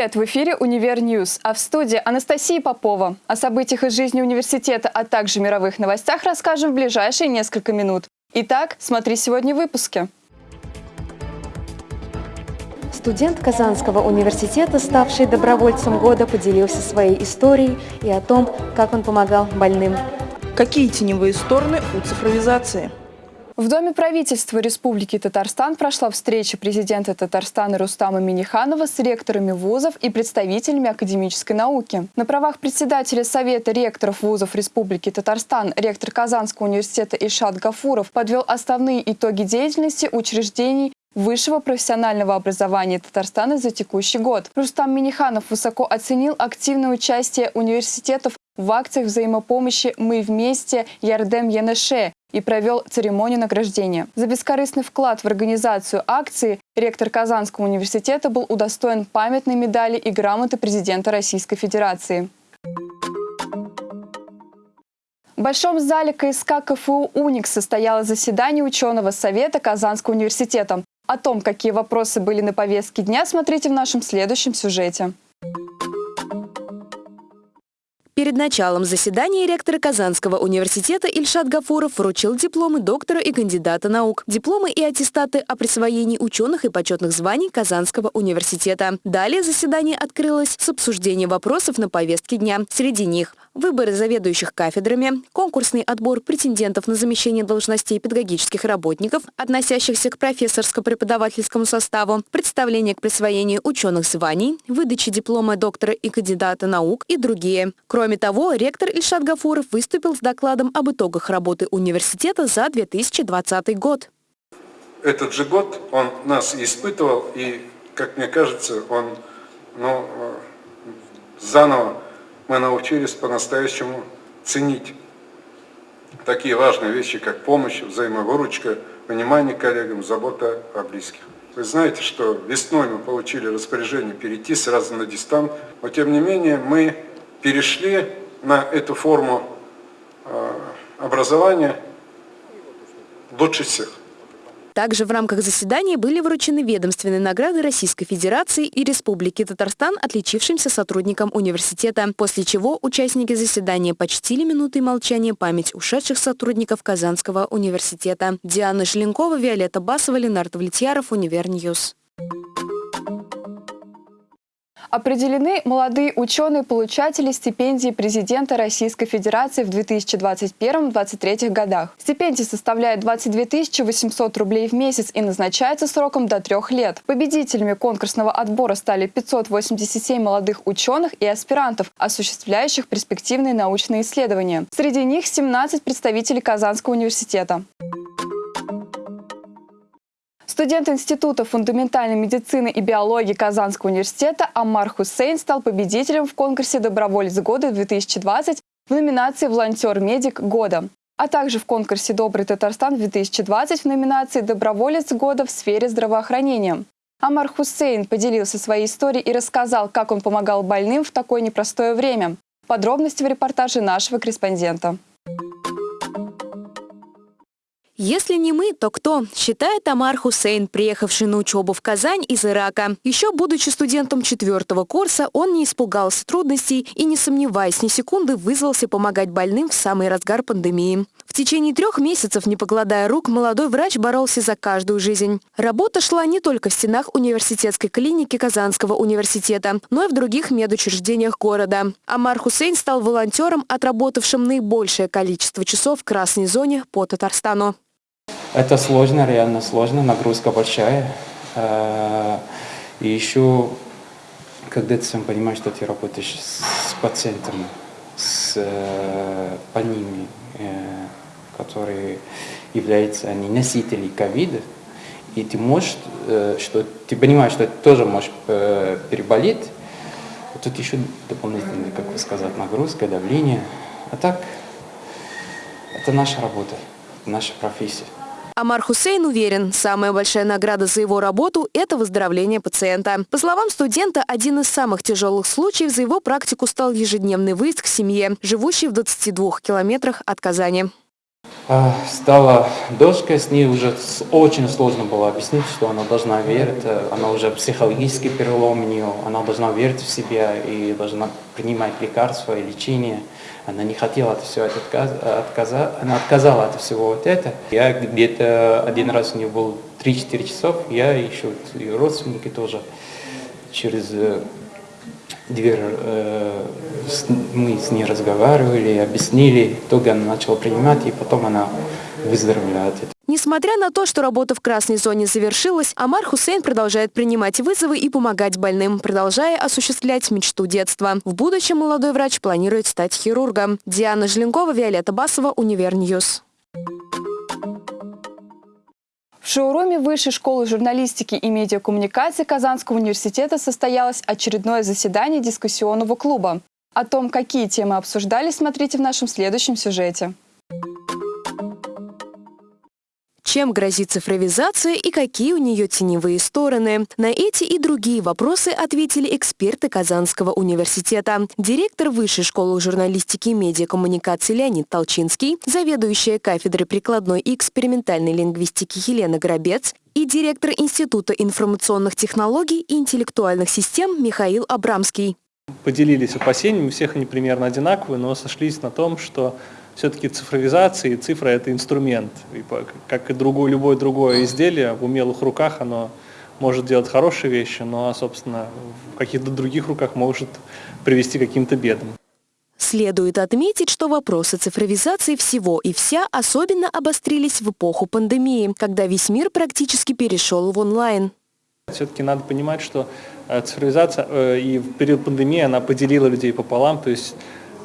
Привет! В эфире «Универ News», а в студии Анастасия Попова. О событиях из жизни университета, а также мировых новостях расскажем в ближайшие несколько минут. Итак, смотри сегодня в выпуске. Студент Казанского университета, ставший добровольцем года, поделился своей историей и о том, как он помогал больным. Какие теневые стороны у цифровизации? В Доме правительства Республики Татарстан прошла встреча президента Татарстана Рустама Миниханова с ректорами вузов и представителями академической науки. На правах председателя Совета ректоров вузов Республики Татарстан ректор Казанского университета Ишат Гафуров подвел основные итоги деятельности учреждений высшего профессионального образования Татарстана за текущий год. Рустам Миниханов высоко оценил активное участие университетов в акциях взаимопомощи «Мы вместе» Ярдем Янеше и провел церемонию награждения. За бескорыстный вклад в организацию акции ректор Казанского университета был удостоен памятной медали и грамоты президента Российской Федерации. В Большом зале КСК КФУ «Уникс» состоялось заседание ученого совета Казанского университета. О том, какие вопросы были на повестке дня, смотрите в нашем следующем сюжете. Перед началом заседания ректор Казанского университета Ильшат Гафуров вручил дипломы доктора и кандидата наук, дипломы и аттестаты о присвоении ученых и почетных званий Казанского университета. Далее заседание открылось с обсуждением вопросов на повестке дня. Среди них выборы заведующих кафедрами, конкурсный отбор претендентов на замещение должностей педагогических работников, относящихся к профессорско-преподавательскому составу, представление к присвоению ученых званий, выдача диплома доктора и кандидата наук и другие. Кроме того, ректор Ильшат Гафуров выступил с докладом об итогах работы университета за 2020 год. Этот же год он нас испытывал, и, как мне кажется, он ну, заново мы научились по-настоящему ценить такие важные вещи, как помощь, взаимовыручка, внимание коллегам, забота о близких. Вы знаете, что весной мы получили распоряжение перейти сразу на дистант, но тем не менее мы перешли на эту форму э, образования лучше всех. Также в рамках заседания были вручены ведомственные награды Российской Федерации и Республики Татарстан отличившимся сотрудникам университета, после чего участники заседания почтили минутой молчания память ушедших сотрудников Казанского университета. Диана Желенкова, Виолетта Басова, Ленар Давлетьяров, Универ News. Определены молодые ученые-получатели стипендии президента Российской Федерации в 2021-2023 годах. Стипендия составляет 22 800 рублей в месяц и назначается сроком до трех лет. Победителями конкурсного отбора стали 587 молодых ученых и аспирантов, осуществляющих перспективные научные исследования. Среди них 17 представителей Казанского университета. Студент Института фундаментальной медицины и биологии Казанского университета Аммар Хусейн стал победителем в конкурсе «Доброволец года-2020» в номинации «Волонтер-медик года», а также в конкурсе «Добрый Татарстан-2020» в номинации «Доброволец года в сфере здравоохранения». Амар Хусейн поделился своей историей и рассказал, как он помогал больным в такое непростое время. Подробности в репортаже нашего корреспондента. Если не мы, то кто? Считает Амар Хусейн, приехавший на учебу в Казань из Ирака. Еще будучи студентом четвертого курса, он не испугался трудностей и, не сомневаясь ни секунды, вызвался помогать больным в самый разгар пандемии. В течение трех месяцев, не покладая рук, молодой врач боролся за каждую жизнь. Работа шла не только в стенах университетской клиники Казанского университета, но и в других медучреждениях города. Амар Хусейн стал волонтером, отработавшим наибольшее количество часов в красной зоне по Татарстану. Это сложно, реально сложно, нагрузка большая. Э, и еще, когда ты сам понимаешь, что ты работаешь с пациентами, с э, больными, э, которые являются они носители ковида, и ты можешь, что ты понимаешь, что ты тоже можешь переболеть, тут еще дополнительная, как вы сказать, нагрузка, давление. А так, это наша работа, наша профессия. Амар Хусейн уверен, самая большая награда за его работу – это выздоровление пациента. По словам студента, один из самых тяжелых случаев за его практику стал ежедневный выезд к семье, живущей в 22 километрах от Казани. А, Стала дочка, с ней уже очень сложно было объяснить, что она должна верить, э, она уже психологический перелом у нее, она должна верить в себя и должна принимать лекарства и лечение. Она не хотела от всего отказ, отказа- она отказала от всего вот это. Я где-то один раз у нее был 3-4 часов, я и еще ее родственники тоже через э, дверь э, с- мы с ней разговаривали, объяснили, итоге она начала принимать, и потом она выздоровела от этого. Несмотря на то, что работа в красной зоне завершилась, Амар Хусейн продолжает принимать вызовы и помогать больным, продолжая осуществлять мечту детства. В будущем молодой врач планирует стать хирургом. Диана Желенкова, Виолетта Басова, Универ News. В шоуруме Высшей школы журналистики и медиакоммуникации Казанского университета состоялось очередное заседание дискуссионного клуба. О том, какие темы обсуждались, смотрите в нашем следующем сюжете. Чем грозит цифровизация и какие у нее теневые стороны? На эти и другие вопросы ответили эксперты Казанского университета. Директор Высшей школы журналистики и медиакоммуникации Леонид Толчинский, заведующая кафедрой прикладной и экспериментальной лингвистики Елена Горобец и директор Института информационных технологий и интеллектуальных систем Михаил Абрамский. поделились опасениями, у всех они примерно одинаковые, но сошлись на том, что все-таки цифровизация и цифра – это инструмент. И как и другое, любое другое изделие в умелых руках оно может делать хорошие вещи, но, собственно, в каких-то других руках может привести к каким-то бедам. Следует отметить, что вопросы цифровизации всего и вся особенно обострились в эпоху пандемии, когда весь мир практически перешел в онлайн. Все-таки надо понимать, что э, цифровизация э, и в период пандемии она поделила людей пополам, то есть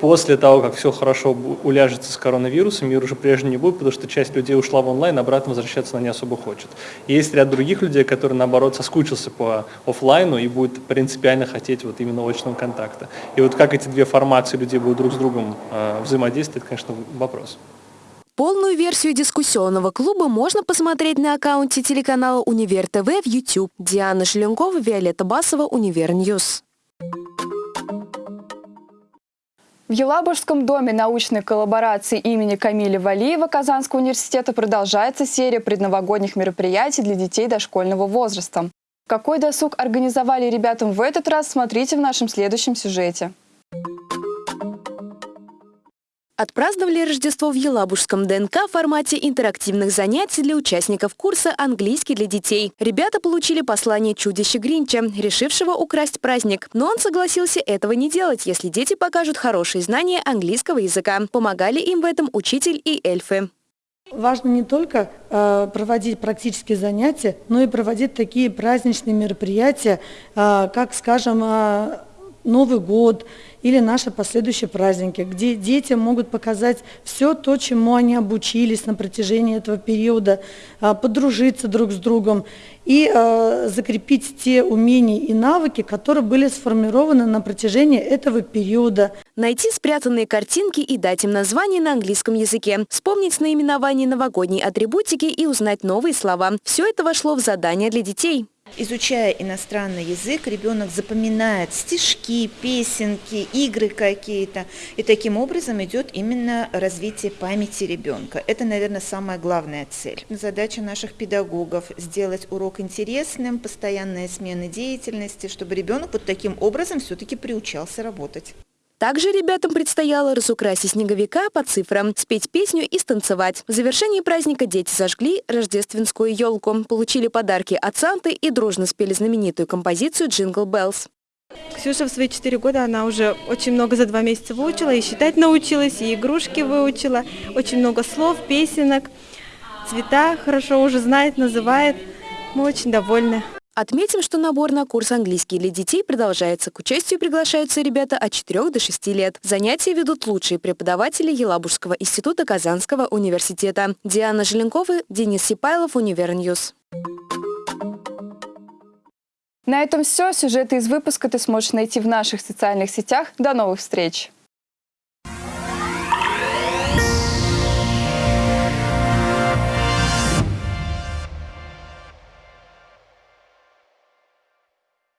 после того, как все хорошо уляжется с коронавирусом, мир уже прежним не будет, потому что часть людей ушла в онлайн, обратно возвращаться она не особо хочет. Есть ряд других людей, которые, наоборот, соскучился по оффлайну и будет принципиально хотеть вот именно очного контакта. И вот как эти две формации людей будут друг с другом э, взаимодействовать, конечно, вопрос. Полную версию дискуссионного клуба можно посмотреть на аккаунте телеканала Универ ТВ в YouTube. Диана Желенкова, Виолетта Басова, Универ News. В Елабужском доме научной коллаборации имени Камиля Валиева Казанского университета продолжается серия предновогодних мероприятий для детей дошкольного возраста. Какой досуг организовали ребятам в этот раз, смотрите в нашем следующем сюжете. Отпраздновали Рождество в Елабужском ДНК в формате интерактивных занятий для участников курса «Английский для детей». Ребята получили послание чудища Гринча, решившего украсть праздник. Но он согласился этого не делать, если дети покажут хорошие знания английского языка. Помогали им в этом учитель и эльфы. Важно не только э, проводить практические занятия, но и проводить такие праздничные мероприятия, э, как, скажем, э, Новый год или наши последующие праздники, где дети могут показать все то, чему они обучились на протяжении этого периода, э, подружиться друг с другом и э, закрепить те умения и навыки, которые были сформированы на протяжении этого периода. Найти спрятанные картинки и дать им название на английском языке, вспомнить наименование новогодней атрибутики и узнать новые слова. Все это вошло в задание для детей. Изучая иностранный язык, ребенок запоминает стишки, песенки, игры какие-то. И таким образом идет именно развитие памяти ребенка. Это, наверное, самая главная цель. Задача наших педагогов – сделать урок интересным, постоянная смена деятельности, чтобы ребенок вот таким образом все-таки приучался работать. Также ребятам предстояло разукрасить снеговика по цифрам, спеть песню и станцевать. В завершении праздника дети зажгли рождественскую елку, получили подарки от Санты и дружно спели знаменитую композицию «Jingle Bells». Ксюша в свои четыре года, она уже очень много за два месяца выучила, и считать научилась, и игрушки выучила, очень много слов, песенок, цвета хорошо уже знает, называет. Мы очень довольны. Отметим, что набор на курс английский для детей продолжается. К участию приглашаются ребята от 4 до 6 лет. Занятия ведут лучшие преподаватели Елабужского института Казанского университета. Диана Желенкова, Денис Сипайлов, Универ News. На этом все. Сюжеты из выпуска ты сможешь найти в наших социальных сетях. До новых встреч!